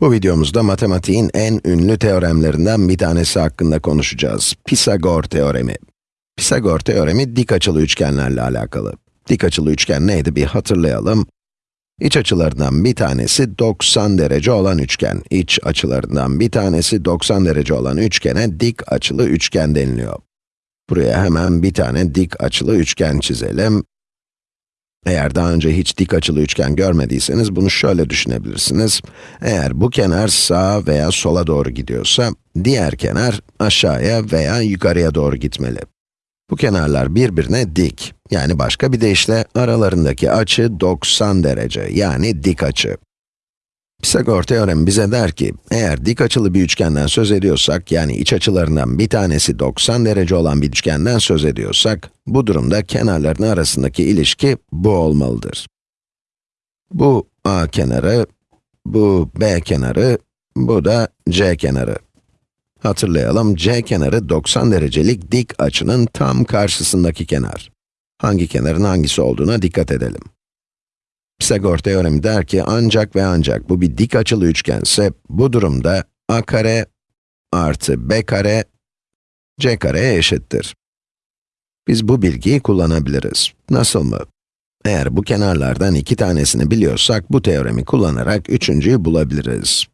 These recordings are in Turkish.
Bu videomuzda matematiğin en ünlü teoremlerinden bir tanesi hakkında konuşacağız. Pisagor teoremi. Pisagor teoremi dik açılı üçgenlerle alakalı. Dik açılı üçgen neydi bir hatırlayalım. İç açılarından bir tanesi 90 derece olan üçgen. İç açılarından bir tanesi 90 derece olan üçgene dik açılı üçgen deniliyor. Buraya hemen bir tane dik açılı üçgen çizelim. Eğer daha önce hiç dik açılı üçgen görmediyseniz bunu şöyle düşünebilirsiniz. Eğer bu kenar sağa veya sola doğru gidiyorsa, diğer kenar aşağıya veya yukarıya doğru gitmeli. Bu kenarlar birbirine dik. Yani başka bir deyişle aralarındaki açı 90 derece, yani dik açı. Pisagor teoremi bize der ki, eğer dik açılı bir üçgenden söz ediyorsak, yani iç açılarından bir tanesi 90 derece olan bir üçgenden söz ediyorsak, bu durumda kenarların arasındaki ilişki bu olmalıdır. Bu A kenarı, bu B kenarı, bu da C kenarı. Hatırlayalım, C kenarı 90 derecelik dik açının tam karşısındaki kenar. Hangi kenarın hangisi olduğuna dikkat edelim. Pisagor teoremi der ki ancak ve ancak bu bir dik açılı üçgense, bu durumda a kare artı b kare c kareye eşittir. Biz bu bilgiyi kullanabiliriz. Nasıl mı? Eğer bu kenarlardan iki tanesini biliyorsak, bu teoremi kullanarak üçüncüyü bulabiliriz.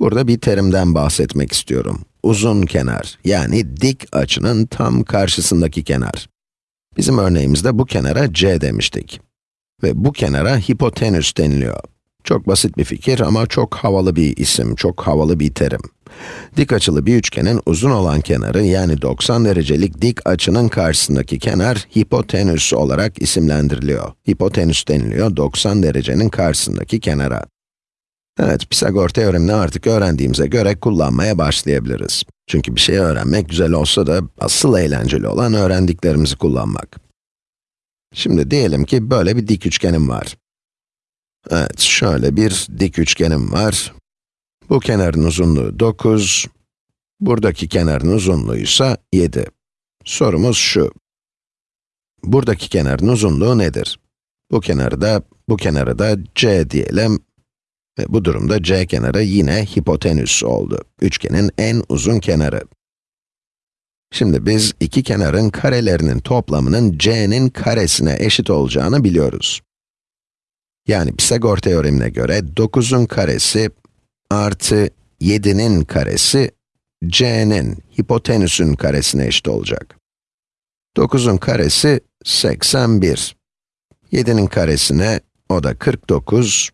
Burada bir terimden bahsetmek istiyorum. Uzun kenar, yani dik açının tam karşısındaki kenar. Bizim örneğimizde bu kenara c demiştik. Ve bu kenara hipotenüs deniliyor. Çok basit bir fikir ama çok havalı bir isim, çok havalı bir terim. Dik açılı bir üçgenin uzun olan kenarı, yani 90 derecelik dik açının karşısındaki kenar, hipotenüs olarak isimlendiriliyor. Hipotenüs deniliyor 90 derecenin karşısındaki kenara. Evet, Pisagor teoremini artık öğrendiğimize göre kullanmaya başlayabiliriz. Çünkü bir şeyi öğrenmek güzel olsa da, asıl eğlenceli olan öğrendiklerimizi kullanmak. Şimdi diyelim ki böyle bir dik üçgenim var. Evet, şöyle bir dik üçgenim var. Bu kenarın uzunluğu 9, buradaki kenarın uzunluğu ise 7. Sorumuz şu. Buradaki kenarın uzunluğu nedir? Bu kenarı da, bu kenarı da c diyelim. Ve bu durumda c kenarı yine hipotenüs oldu. Üçgenin en uzun kenarı. Şimdi biz iki kenarın karelerinin toplamının c'nin karesine eşit olacağını biliyoruz. Yani Pisagor teoremine göre 9'un karesi artı 7'nin karesi c'nin, hipotenüsün karesine eşit olacak. 9'un karesi 81. 7'nin karesine o da 49.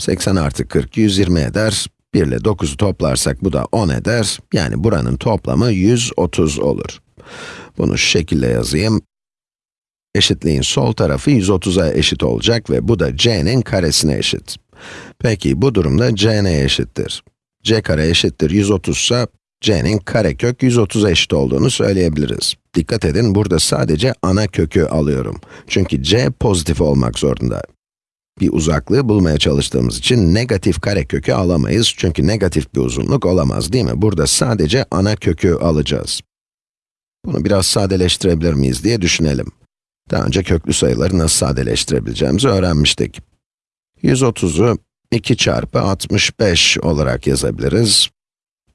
80 artı 40, 120 eder. 1 ile 9'u toplarsak bu da 10 eder. Yani buranın toplamı 130 olur. Bunu şu şekilde yazayım. Eşitliğin sol tarafı 130'a eşit olacak ve bu da c'nin karesine eşit. Peki bu durumda c neye eşittir? c kare eşittir 130 ise c'nin karekök 130'a eşit olduğunu söyleyebiliriz. Dikkat edin, burada sadece ana kökü alıyorum. Çünkü c pozitif olmak zorunda bir uzaklığı bulmaya çalıştığımız için negatif karekökü alamayız çünkü negatif bir uzunluk olamaz değil mi? Burada sadece ana kökü alacağız. Bunu biraz sadeleştirebilir miyiz diye düşünelim. Daha önce köklü sayıları nasıl sadeleştirebileceğimizi öğrenmiştik. 130'u 2 çarpı 65 olarak yazabiliriz.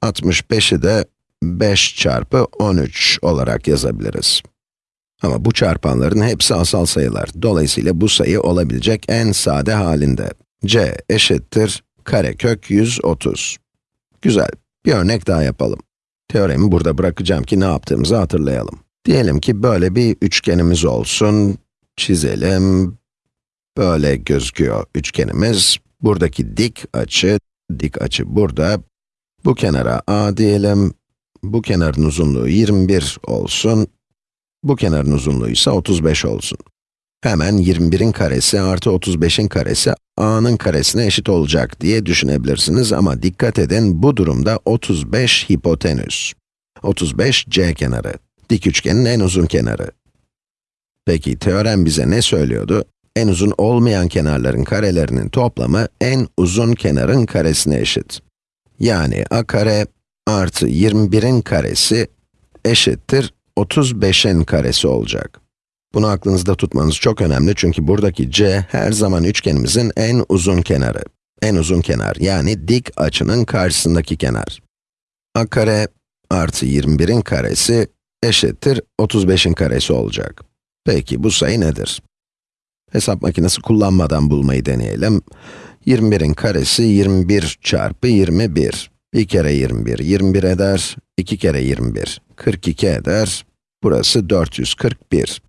65'i de 5 çarpı 13 olarak yazabiliriz. Ama bu çarpanların hepsi asal sayılar. Dolayısıyla bu sayı olabilecek en sade halinde. c eşittir karekök 130. Güzel, bir örnek daha yapalım. Teoremi burada bırakacağım ki ne yaptığımızı hatırlayalım. Diyelim ki böyle bir üçgenimiz olsun, çizelim. Böyle gözüküyor üçgenimiz. Buradaki dik açı, dik açı burada. Bu kenara a diyelim. Bu kenarın uzunluğu 21 olsun. Bu kenarın uzunluğu ise 35 olsun. Hemen 21'in karesi artı 35'in karesi a'nın karesine eşit olacak diye düşünebilirsiniz ama dikkat edin bu durumda 35 hipotenüs. 35 c kenarı. Dik üçgenin en uzun kenarı. Peki teorem bize ne söylüyordu? En uzun olmayan kenarların karelerinin toplamı en uzun kenarın karesine eşit. Yani a kare artı 21'in karesi eşittir 35'in karesi olacak. Bunu aklınızda tutmanız çok önemli çünkü buradaki c her zaman üçgenimizin en uzun kenarı. en uzun kenar, yani dik açının karşısındaki kenar. a kare artı 21'in karesi eşittir 35'in karesi olacak. Peki bu sayı nedir? Hesap makinesi kullanmadan bulmayı deneyelim. 21'in karesi 21 çarpı 21. 1 kere 21, 21 eder. 2 kere 21, 42 eder. Burası 441.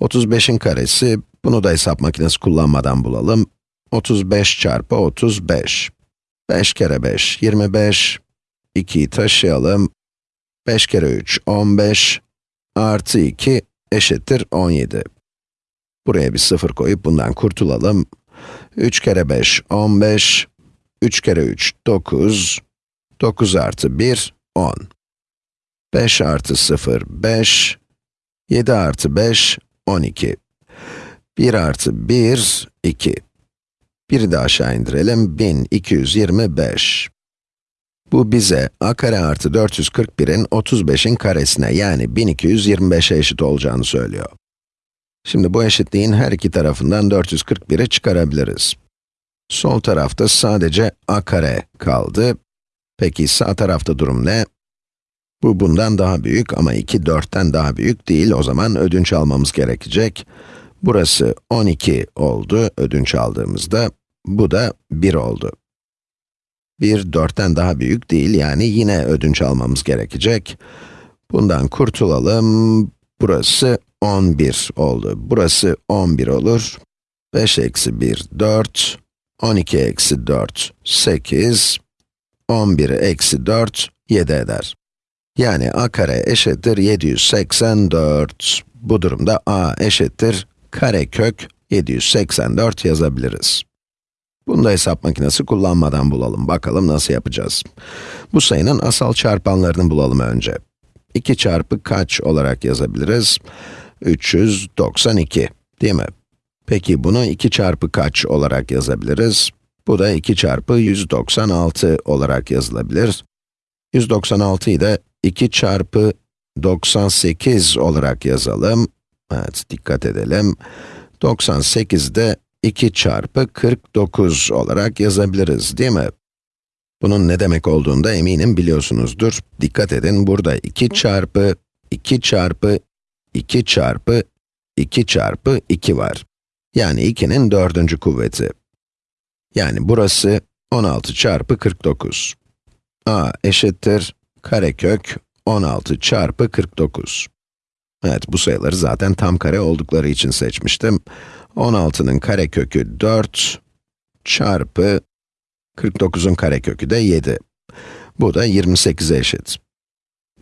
35'in karesi, bunu da hesap makinesi kullanmadan bulalım. 35 çarpı 35. 5 kere 5, 25. 2'yi taşıyalım. 5 kere 3, 15. Artı 2 eşittir 17. Buraya bir sıfır koyup bundan kurtulalım. 3 kere 5, 15. 3 kere 3, 9. 9 artı 1, 10. 5 artı 0, 5. 7 artı 5, 12. 1 artı 1, 2. Biri de aşağı indirelim, 1225. Bu bize a kare artı 441'in 35'in karesine yani 1225'e eşit olacağını söylüyor. Şimdi bu eşitliğin her iki tarafından 441'i çıkarabiliriz. Sol tarafta sadece a kare kaldı. Peki sağ tarafta durum ne? Bu bundan daha büyük ama 2 4'ten daha büyük değil. O zaman ödünç almamız gerekecek. Burası 12 oldu ödünç aldığımızda. Bu da 1 oldu. 1 4'ten daha büyük değil yani yine ödünç almamız gerekecek. Bundan kurtulalım. Burası 11 oldu. Burası 11 olur. 5 eksi 1, 4. 12 eksi 4, 8. 11 eksi 4, 7 eder. Yani a kare eşittir 784. Bu durumda a eşittir karekök 784 yazabiliriz. Bunu da hesap makinesi kullanmadan bulalım. Bakalım nasıl yapacağız. Bu sayının asal çarpanlarını bulalım önce. 2 çarpı kaç olarak yazabiliriz? 392, değil mi? Peki bunu 2 çarpı kaç olarak yazabiliriz? Bu da 2 çarpı 196 olarak yazılabilir. 196'yı da 2 çarpı 98 olarak yazalım. Evet, dikkat edelim. 98 de 2 çarpı 49 olarak yazabiliriz, değil mi? Bunun ne demek olduğunu da eminim biliyorsunuzdur. Dikkat edin, burada 2 çarpı, 2 çarpı, 2 çarpı, 2 çarpı 2 var. Yani 2'nin dördüncü kuvveti. Yani burası 16 çarpı 49. a eşittir karekök 16 çarpı 49. Evet, bu sayıları zaten tam kare oldukları için seçmiştim. 16'nın karekökü 4 çarpı 49'un karekökü de 7. Bu da 28'e eşit.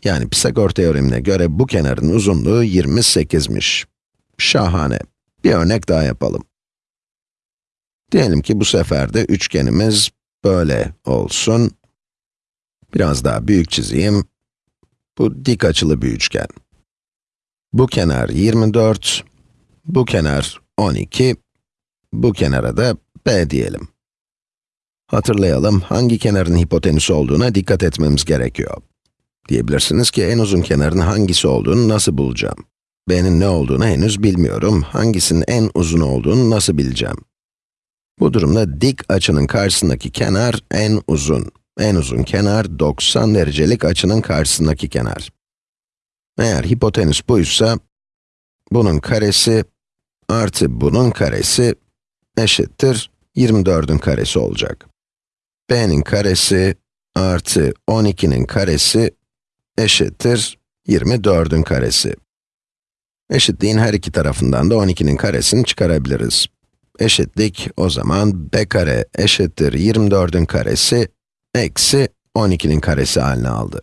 Yani Pisagor teoremine göre bu kenarın uzunluğu 28'miş. Şahane. Bir örnek daha yapalım. Diyelim ki bu sefer de üçgenimiz böyle olsun. Biraz daha büyük çizeyim. Bu dik açılı bir üçgen. Bu kenar 24, bu kenar 12, bu kenara da b diyelim. Hatırlayalım, hangi kenarın hipotenüsü olduğuna dikkat etmemiz gerekiyor. Diyebilirsiniz ki en uzun kenarın hangisi olduğunu nasıl bulacağım? b'nin ne olduğunu henüz bilmiyorum. Hangisinin en uzun olduğunu nasıl bileceğim? Bu durumda dik açının karşısındaki kenar en uzun. En uzun kenar 90 derecelik açının karşısındaki kenar. Eğer hipotenüs buysa, bunun karesi artı bunun karesi eşittir 24'ün karesi olacak. b'nin karesi artı 12'nin karesi eşittir 24'ün karesi. Eşitliğin her iki tarafından da 12'nin karesini çıkarabiliriz. Eşitlik o zaman b kare eşittir 24'ün karesi eksi 12'nin karesi haline aldı.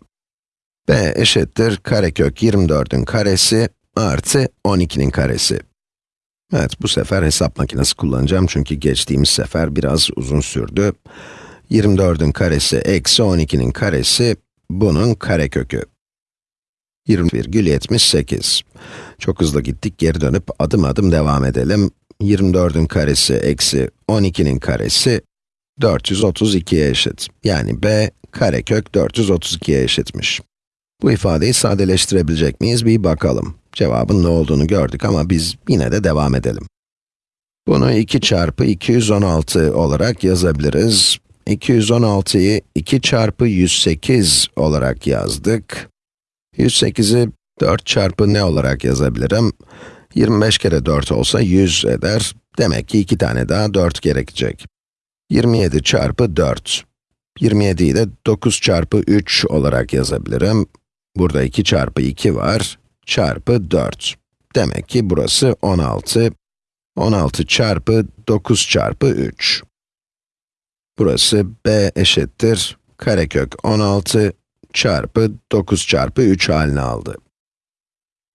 b eşittir karekök 24'ün karesi artı 12'nin karesi. Evet, bu sefer hesap makinesi kullanacağım çünkü geçtiğimiz sefer biraz uzun sürdü. 24'ün karesi eksi 12'nin karesi, bunun karekökü. 20,78. Çok hızlı gittik, geri dönüp adım adım devam edelim. 24'ün karesi eksi 12'nin karesi 432'ye eşit. Yani b karekök 432'ye eşitmiş. Bu ifadeyi sadeleştirebilecek miyiz bir bakalım. Cevabın ne olduğunu gördük ama biz yine de devam edelim. Bunu 2 çarpı 216 olarak yazabiliriz. 216'yı 2 çarpı 108 olarak yazdık. 108'i 4 çarpı ne olarak yazabilirim? 25 kere 4 olsa 100 eder. Demek ki 2 tane daha 4 gerekecek. 27 çarpı 4. 27'yi de 9 çarpı 3 olarak yazabilirim. Burada 2 çarpı 2 var, çarpı 4. Demek ki burası 16. 16 çarpı 9 çarpı 3. Burası b eşittir karekök 16 çarpı 9 çarpı 3 halini aldı.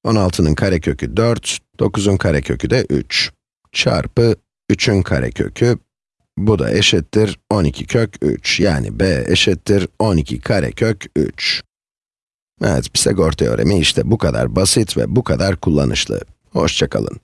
16'nın karekökü 4, 9'un karekökü de 3. Çarpı 3'ün karekökü, bu da eşittir 12 kök 3. Yani b eşittir 12 karekök 3. Evet, Pisagor teoremi işte bu kadar basit ve bu kadar kullanışlı. Hoşçakalın.